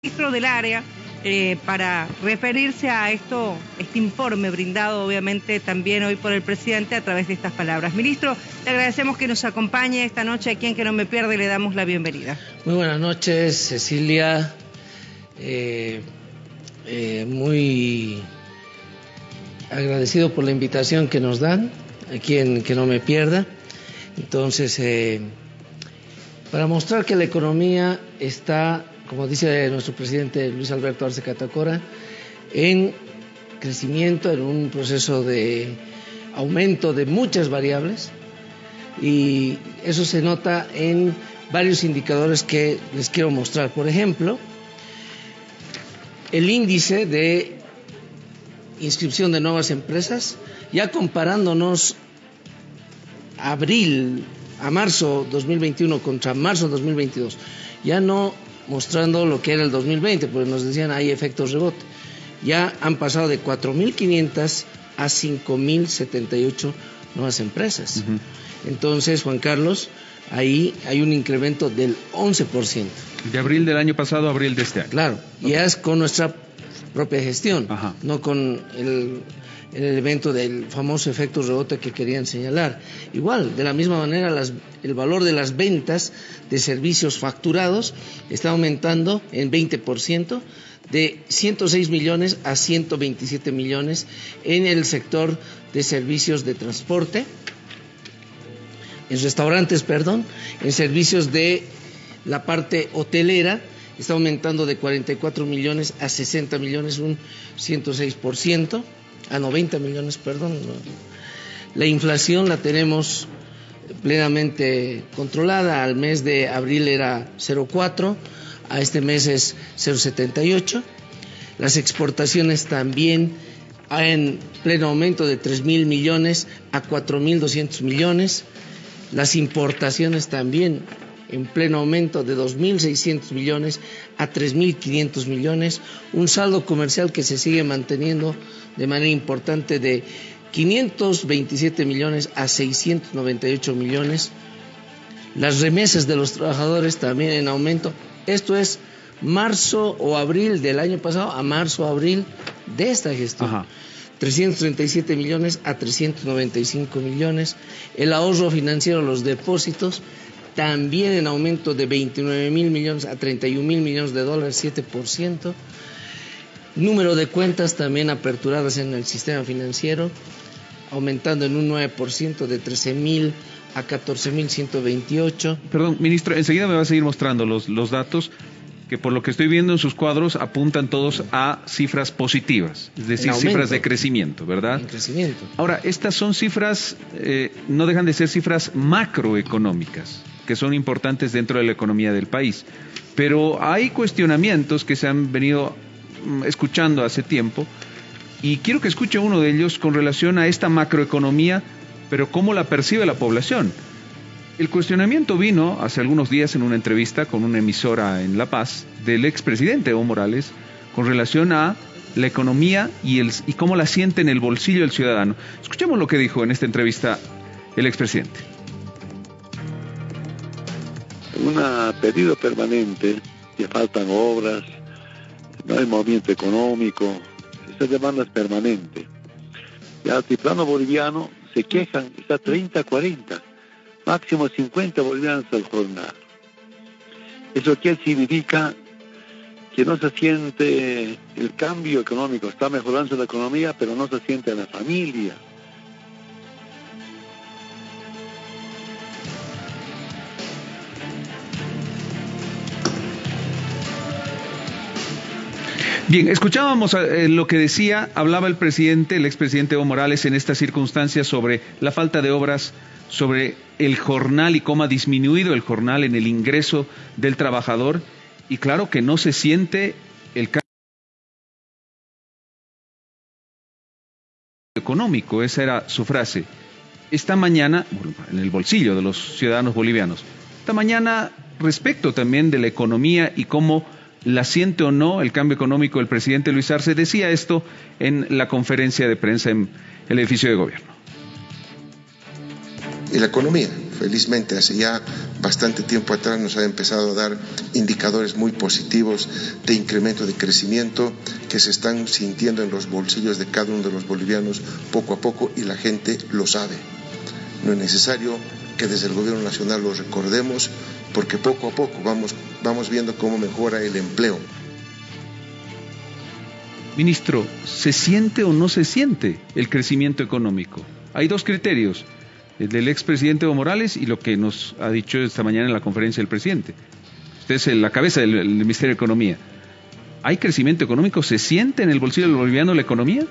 ministro del área eh, para referirse a esto, este informe brindado obviamente también hoy por el presidente a través de estas palabras. Ministro, le agradecemos que nos acompañe esta noche aquí en Que No Me Pierde le damos la bienvenida. Muy buenas noches, Cecilia. Eh, eh, muy agradecido por la invitación que nos dan aquí en Que No Me Pierda. Entonces, para mostrar que la economía está como dice nuestro presidente Luis Alberto Arce Catacora, en crecimiento, en un proceso de aumento de muchas variables y eso se nota en varios indicadores que les quiero mostrar. Por ejemplo, el índice de inscripción de nuevas empresas, ya comparándonos abril a marzo 2021 contra marzo 2022, ya no mostrando lo que era el 2020, porque nos decían hay efectos rebote. Ya han pasado de 4.500 a 5.078 nuevas empresas. Entonces, Juan Carlos, ahí hay un incremento del 11%. De abril del año pasado a abril de este año. Claro, ya es con nuestra propia gestión, no con el el elemento del famoso efecto rebote que querían señalar. Igual, de la misma manera, el valor de las ventas de servicios facturados está aumentando en 20%, de 106 millones a 127 millones en el sector de servicios de transporte, en restaurantes, perdón, en servicios de la parte hotelera, está aumentando de 44 millones a 60 millones, un 106% a 90 millones, perdón. La inflación la tenemos plenamente controlada. Al mes de abril era 0,4, a este mes es 0,78. Las exportaciones también en pleno aumento de 3 mil millones a 4 mil 200 millones. Las importaciones también en pleno aumento de 2.600 millones a 3.500 millones, un saldo comercial que se sigue manteniendo de manera importante de 527 millones a 698 millones. Las remesas de los trabajadores también en aumento. Esto es marzo o abril del año pasado a marzo o abril de esta gestión. 337 millones a 395 millones. El ahorro financiero, los depósitos, también en aumento de 29 mil millones a 31 mil millones de dólares, 7%. Número de cuentas también aperturadas en el sistema financiero, aumentando en un 9% de 13 mil a 14 mil 128. Perdón, ministro, enseguida me va a seguir mostrando los, los datos que por lo que estoy viendo en sus cuadros apuntan todos a cifras positivas, es decir, cifras de crecimiento, ¿verdad? crecimiento. Ahora, estas son cifras, eh, no dejan de ser cifras macroeconómicas, que son importantes dentro de la economía del país. Pero hay cuestionamientos que se han venido Mm, escuchando hace tiempo y quiero que escuche uno de ellos con relación a esta macroeconomía, pero cómo la percibe la población. El cuestionamiento vino hace algunos días en una entrevista con una emisora en La Paz del expresidente Evo Morales con relación a la economía y, el, y cómo la siente en el bolsillo del ciudadano. Escuchemos lo que dijo en esta entrevista el expresidente. Un pedido permanente, que faltan obras, no hay movimiento económico, esa demanda es permanente. El altiplano boliviano se quejan, está 30, 40, máximo 50 bolivianos al jornal. ¿Eso qué significa? Que no se siente el cambio económico, está mejorando la economía, pero no se siente la familia, Bien, escuchábamos eh, lo que decía, hablaba el presidente, el expresidente Evo Morales en estas circunstancias sobre la falta de obras, sobre el jornal y cómo ha disminuido el jornal en el ingreso del trabajador. Y claro que no se siente el cambio económico, esa era su frase. Esta mañana, en el bolsillo de los ciudadanos bolivianos, esta mañana respecto también de la economía y cómo la siente o no el cambio económico, el presidente Luis Arce decía esto en la conferencia de prensa en el edificio de gobierno. Y la economía. felizmente hace ya bastante tiempo atrás nos ha empezado a dar indicadores muy positivos de incremento de crecimiento que se están sintiendo en los bolsillos de cada uno de los bolivianos poco a poco y la gente lo sabe. No es necesario que desde el gobierno nacional lo recordemos porque poco a poco vamos, vamos viendo cómo mejora el empleo. Ministro, ¿se siente o no se siente el crecimiento económico? Hay dos criterios, el del expresidente Evo Morales y lo que nos ha dicho esta mañana en la conferencia del presidente. Usted es la cabeza del, Ministerio de Economía. ¿Hay crecimiento económico? ¿Se siente en el bolsillo del boliviano la economía?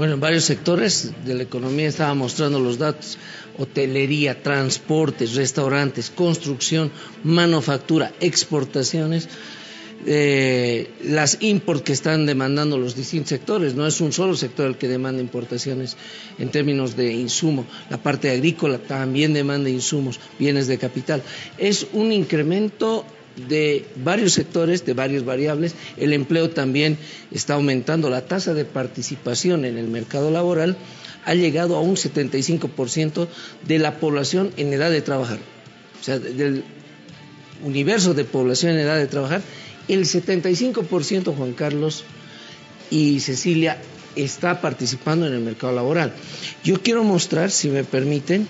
Bueno, en varios sectores de la economía estaba mostrando los datos. Hotelería, transportes, restaurantes, construcción, manufactura, exportaciones eh, las imports que están demandando los distintos sectores. No es un solo sector el que demanda importaciones en términos de insumo. La parte agrícola también demanda insumos, bienes de capital. Es un incremento de varios sectores, de varias variables. El empleo también está aumentando. La tasa de participación en el mercado laboral ha llegado a un 75% de la población en edad de trabajar. O sea, del universo de población en edad de trabajar, el 75%, Juan Carlos y Cecilia, está participando en el mercado laboral. Yo quiero mostrar, si me permiten,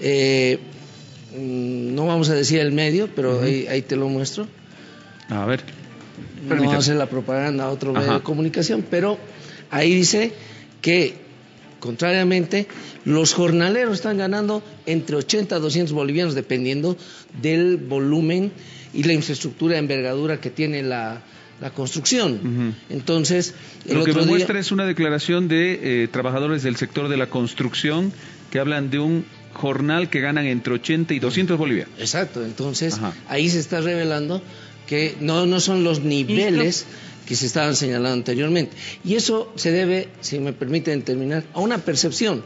eh, no vamos a decir el medio, pero ahí, te lo muestro. A ver. No vamos a hacer la propaganda a otro medio de comunicación, pero ahí dice que, contrariamente, los jornaleros están ganando entre 80 a 200 bolivianos, dependiendo del volumen y la infraestructura de envergadura que tiene la, construcción. Entonces, lo que me muestra es una declaración de eh, trabajadores del sector de la construcción que hablan de un jornal que ganan entre 80 y 200 bolivianos. Exacto, entonces ahí se está revelando que no, no son los niveles que se estaban señalando anteriormente. Y eso se debe, si me permiten terminar, a una percepción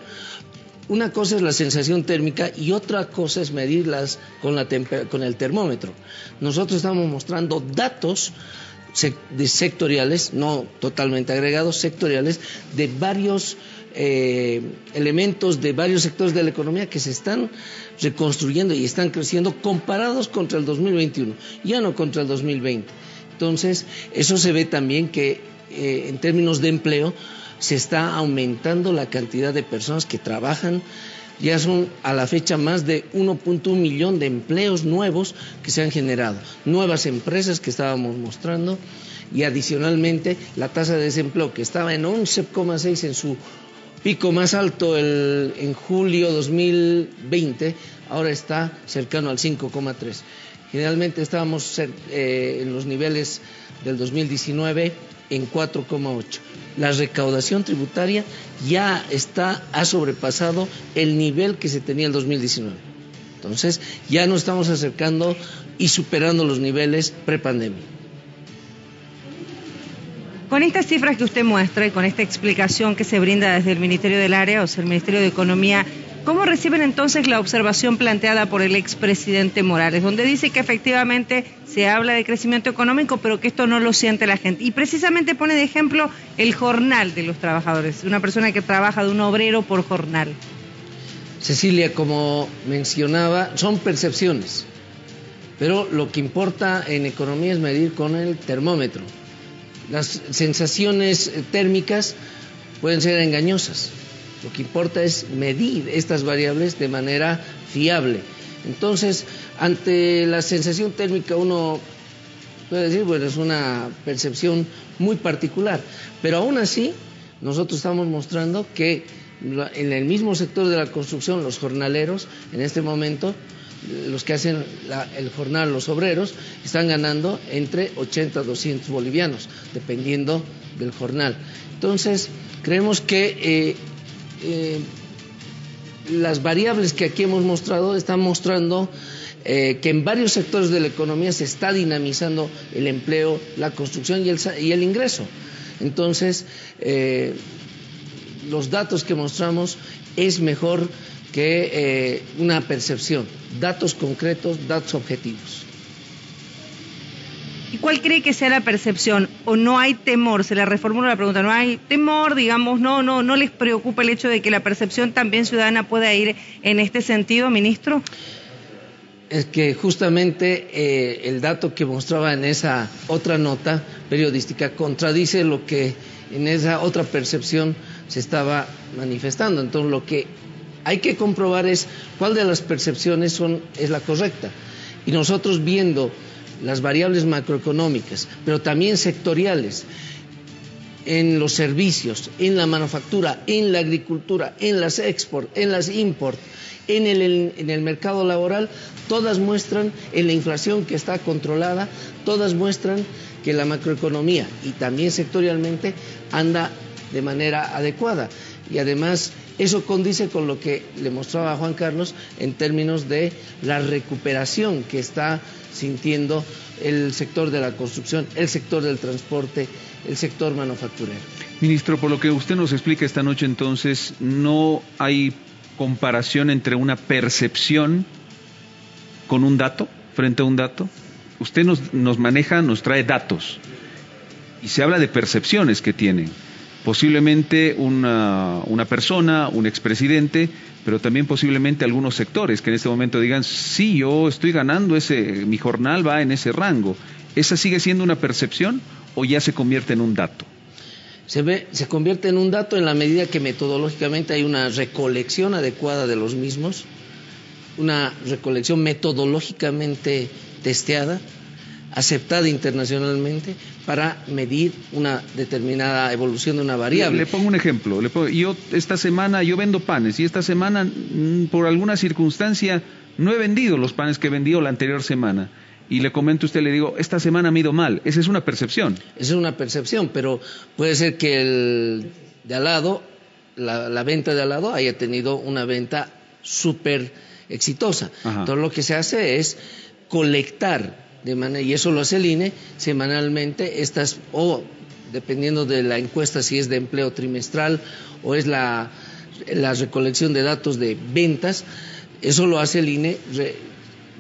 una cosa es la sensación térmica y otra cosa es medirlas con, la con el termómetro. Nosotros estamos mostrando datos sectoriales, no totalmente agregados, sectoriales, de varios eh, elementos de varios sectores de la economía que se están reconstruyendo y están creciendo comparados contra el 2021, ya no contra el 2020. Entonces, eso se ve también que eh, en términos de empleo, se está aumentando la cantidad de personas que trabajan. Ya son a la fecha más de 1.1 millón de empleos nuevos que se han generado, nuevas empresas que estábamos mostrando y adicionalmente la tasa de desempleo que estaba en 11,6 en su pico más alto en julio 2020, ahora está cercano al 5,3. Generalmente estábamos eh, en los niveles del 2019 en 4,8 la recaudación tributaria ya está, ha sobrepasado el nivel que se tenía en 2019. Entonces, ya nos estamos acercando y superando los niveles prepandemia. Con estas cifras que usted muestra y con esta explicación que se brinda desde el Ministerio del Área, o sea, el Ministerio de Economía, ¿Cómo reciben entonces la observación planteada por el expresidente Morales, donde dice que efectivamente se habla de crecimiento económico, pero que esto no lo siente la gente? Y precisamente pone de ejemplo el jornal de los trabajadores, una persona que trabaja de un obrero por jornal. Cecilia, como mencionaba, son percepciones, pero lo que importa en economía es medir con el termómetro. Las sensaciones térmicas pueden ser engañosas lo que importa es medir estas variables de manera fiable. Entonces, ante la sensación térmica uno puede decir, bueno, es una percepción muy particular, pero aún así nosotros estamos mostrando que en el mismo sector de la construcción, los jornaleros, en este momento, los que hacen el jornal, los obreros, están ganando entre 80 a 200 bolivianos, dependiendo del jornal. Entonces, creemos que eh, eh, las variables que aquí hemos mostrado están mostrando eh, que en varios sectores de la economía se está dinamizando el empleo, la construcción y el, y el ingreso. Entonces, los datos que mostramos es mejor que una percepción, datos concretos, datos objetivos. ¿Y cuál cree que sea la percepción? ¿O no hay temor? Se le reformula la pregunta, ¿no hay temor, digamos, no, no, no les preocupa el hecho de que la percepción también ciudadana pueda ir en este sentido, ministro? Es que justamente eh, el dato que mostraba en esa otra nota periodística contradice lo que en esa otra percepción se estaba manifestando. Entonces lo que hay que comprobar es cuál de las percepciones es la correcta. Y nosotros viendo las variables macroeconómicas, pero también sectoriales, en los servicios, en la manufactura, en la agricultura, en las export, en las import, en el, en el mercado laboral, todas muestran en la inflación que está controlada, todas muestran que la macroeconomía y también sectorialmente anda de manera adecuada. Y además eso condice con lo que le mostraba Juan Carlos en términos de la recuperación que está sintiendo el sector de la construcción, el sector del transporte, el sector manufacturero. Ministro, por lo que usted nos explica esta noche entonces, no hay comparación entre una percepción con un dato, frente a un dato. Usted nos, nos maneja, nos trae datos y se habla de percepciones que tienen posiblemente una, una persona, un expresidente, pero también posiblemente algunos sectores que en este momento digan, sí, yo estoy ganando ese, mi jornal va en ese rango. ¿Esa sigue siendo una percepción o ya se convierte en un dato? Se, ve, se convierte en un dato en la medida que metodológicamente hay una recolección adecuada de los mismos, una recolección metodológicamente testeada, aceptada internacionalmente para medir una determinada evolución de una variable. Le, pongo un ejemplo. yo esta semana yo vendo panes y esta semana mm, por alguna circunstancia no he vendido los panes que he vendido la anterior semana. Y le comento a usted, le digo, esta semana me ido mal. Esa es una percepción. Esa es una percepción, pero puede ser que el de al lado, la, venta de al lado haya tenido una venta súper exitosa. Todo lo que se hace es colectar y eso lo hace el INE semanalmente, estas, o dependiendo de la encuesta, si es de empleo trimestral o es la, recolección de datos de ventas, eso lo hace el INE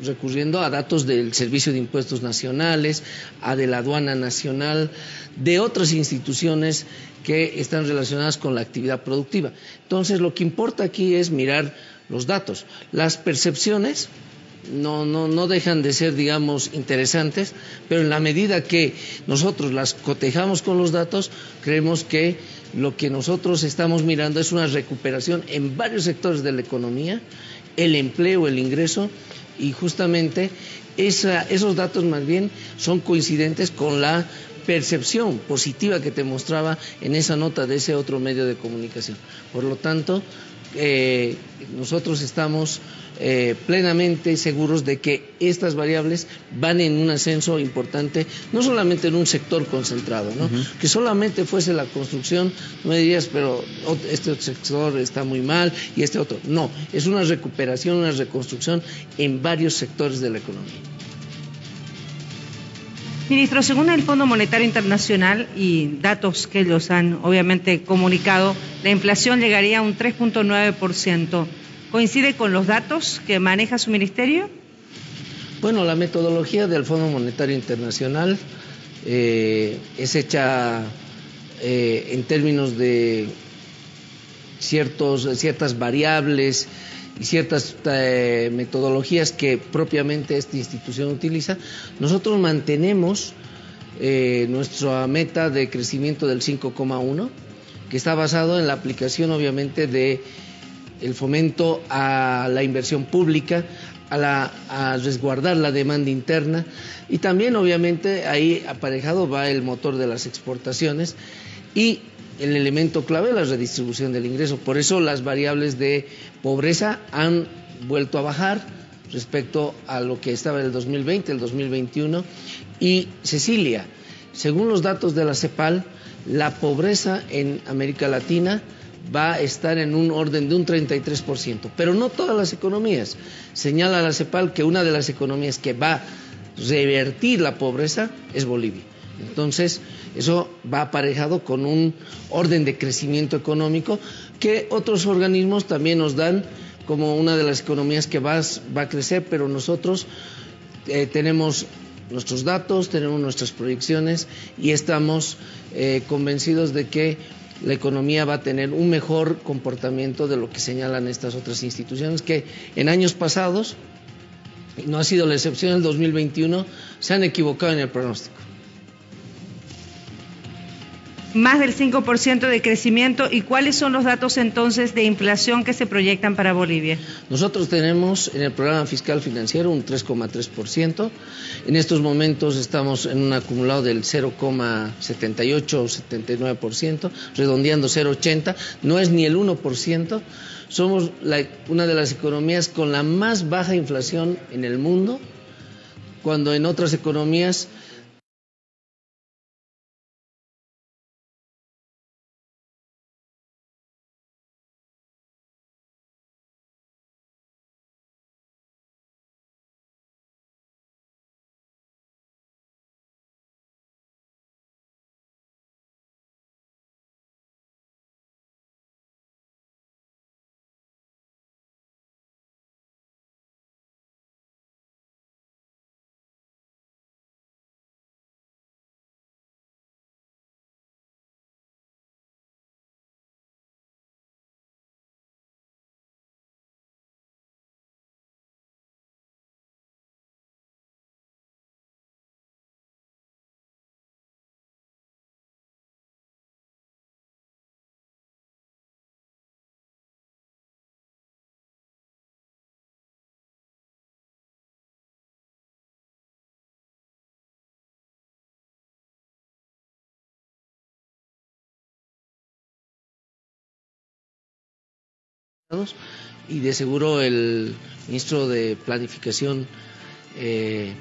recurriendo a datos del Servicio de Impuestos Nacionales, a de la Aduana Nacional, de otras instituciones que están relacionadas con la actividad productiva. Entonces, lo que importa aquí es mirar los datos. Las percepciones no, no, no dejan de ser, digamos, interesantes, pero en la medida que nosotros las cotejamos con los datos, creemos que lo que nosotros estamos mirando es una recuperación en varios sectores de la economía, el empleo, el ingreso, y justamente esos datos más bien son coincidentes con la percepción positiva que te mostraba en esa nota de ese otro medio de comunicación. Por lo tanto, eh, nosotros estamos eh, plenamente seguros de que estas variables van en un ascenso importante, no solamente en un sector concentrado, ¿no? que solamente fuese la construcción, no me dirías, pero este sector está muy mal y este otro. No, es una recuperación, una reconstrucción en varios sectores de la economía. Ministro, según el Fondo Monetario Internacional y datos que ellos han obviamente comunicado, la inflación llegaría a un 3.9%. ¿Coincide con los datos que maneja su ministerio? Bueno, la metodología del Fondo Monetario Internacional eh, es hecha eh, en términos de ciertos, ciertas variables y ciertas eh, metodologías que propiamente esta institución utiliza. Nosotros mantenemos nuestra meta de crecimiento del 5,1, que está basado en la aplicación obviamente de el fomento a la inversión pública, a, a resguardar la demanda interna y también obviamente ahí aparejado va el motor de las exportaciones y el elemento clave la redistribución del ingreso. Por eso las variables de pobreza han vuelto a bajar respecto a lo que estaba en el 2020, el 2021 y Cecilia, según los datos de la CEPAL, la pobreza en América Latina va a estar en un orden de un 33%, pero no todas las economías. Señala la CEPAL que una de las economías que va a revertir la pobreza es Bolivia. Entonces, eso va aparejado con un orden de crecimiento económico que otros organismos también nos dan como una de las economías que va, va a crecer, pero nosotros eh, tenemos nuestros datos, tenemos nuestras proyecciones y estamos eh, convencidos de que la economía va a tener un mejor comportamiento de lo que señalan estas otras instituciones que en años pasados, no ha sido la excepción el 2021, se han equivocado en el pronóstico más del 5% de crecimiento. ¿Y cuáles son los datos entonces de inflación que se proyectan para Bolivia? Nosotros tenemos en el programa fiscal financiero un 3,3%. En estos momentos estamos en un acumulado del 0,78 o 79%, redondeando 0,80. No es ni el 1%. Somos una de las economías con la más baja inflación en el mundo, cuando en otras economías y de seguro el ministro de Planificación, eh,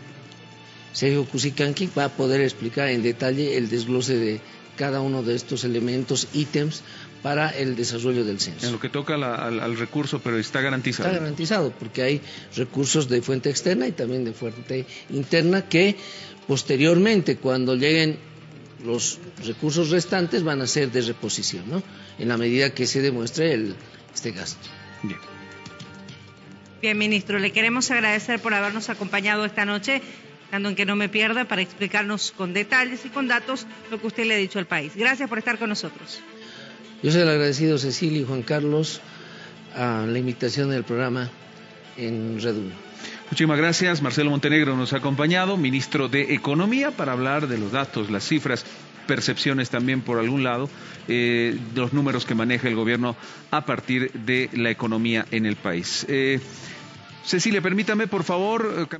Sergio Cusicanqui, va a poder explicar en detalle el desglose de cada uno de estos elementos, ítems, para el desarrollo del censo. En lo que toca al, recurso, pero está garantizado. Está garantizado, porque hay recursos de fuente externa y también de fuente interna que posteriormente, cuando lleguen los recursos restantes, van a ser de reposición, ¿no? En la medida que se demuestre el, este gasto. Bien. Bien, ministro, le queremos agradecer por habernos acompañado esta noche, dando en que no me pierda, para explicarnos con detalles y con datos lo que usted le ha dicho al país. Gracias por estar con nosotros. Yo soy el agradecido, Cecilia y Juan Carlos, a la invitación del programa en Red Muchísimas gracias. Marcelo Montenegro nos ha acompañado, ministro de Economía, para hablar de los datos, las cifras percepciones también por algún lado eh, los números que maneja el gobierno a partir de la economía en el país. Eh, Cecilia, permítame por favor. Eh,